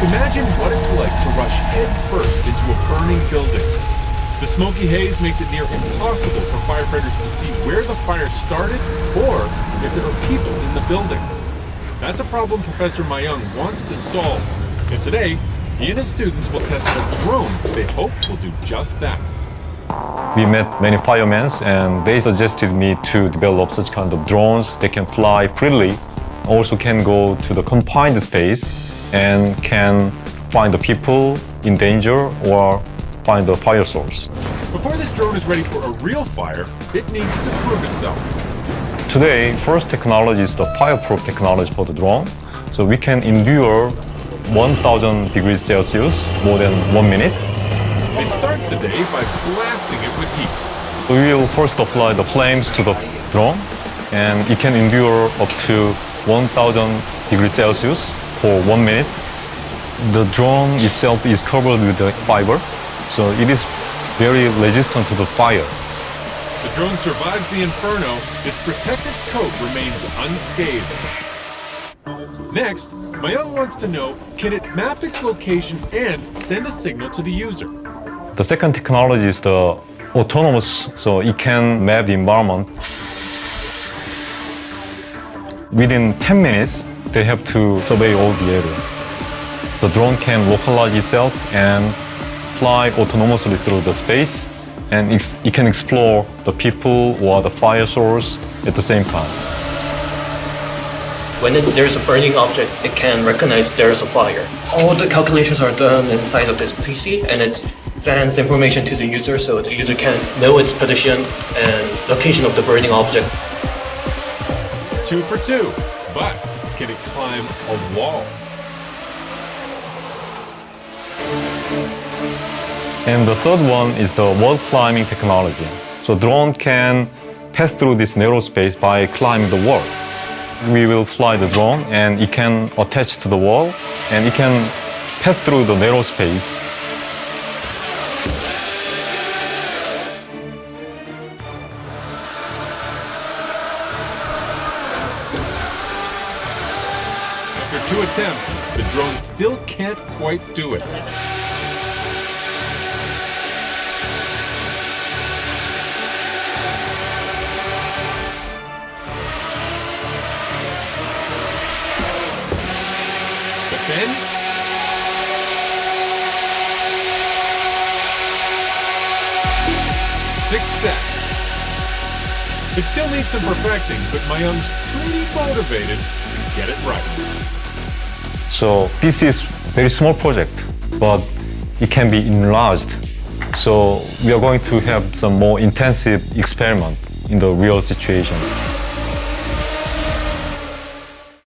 Imagine what it's like to rush headfirst into a burning building. The smoky haze makes it near impossible for firefighters to see where the fire started or if there are people in the building. That's a problem Professor Myung wants to solve. And today, he and his students will test a drone they hope will do just that. We met many firemen and they suggested me to develop such kind of drones that can fly freely, also can go to the confined space and can find the people in danger or find the fire source. Before this drone is ready for a real fire, it needs to prove itself. Today, first technology is the fireproof technology for the drone. So we can endure 1000 degrees Celsius more than one minute. They start the day by blasting it with heat. We will first apply the flames to the drone and it can endure up to 1000 degrees Celsius for one minute. The drone itself is covered with the fiber, so it is very resistant to the fire. The drone survives the inferno, its protective coat remains unscathed. Next, Myung wants to know, can it map its location and send a signal to the user? The second technology is the autonomous, so it can map the environment. Within 10 minutes, they have to survey all the area. The drone can localize itself and fly autonomously through the space, and it can explore the people or the fire source at the same time. When it, there's a burning object, it can recognize there's a fire. All the calculations are done inside of this PC, and it sends information to the user so the user can know its position and location of the burning object. Two for two, but can climb a wall? And the third one is the wall climbing technology. So drone can pass through this narrow space by climbing the wall. We will fly the drone and it can attach to the wall and it can pass through the narrow space two attempts, the drone still can't quite do it. Then... Success! It still needs some perfecting, but Myung's pretty motivated to get it right. So this is very small project, but it can be enlarged. So we are going to have some more intensive experiment in the real situation.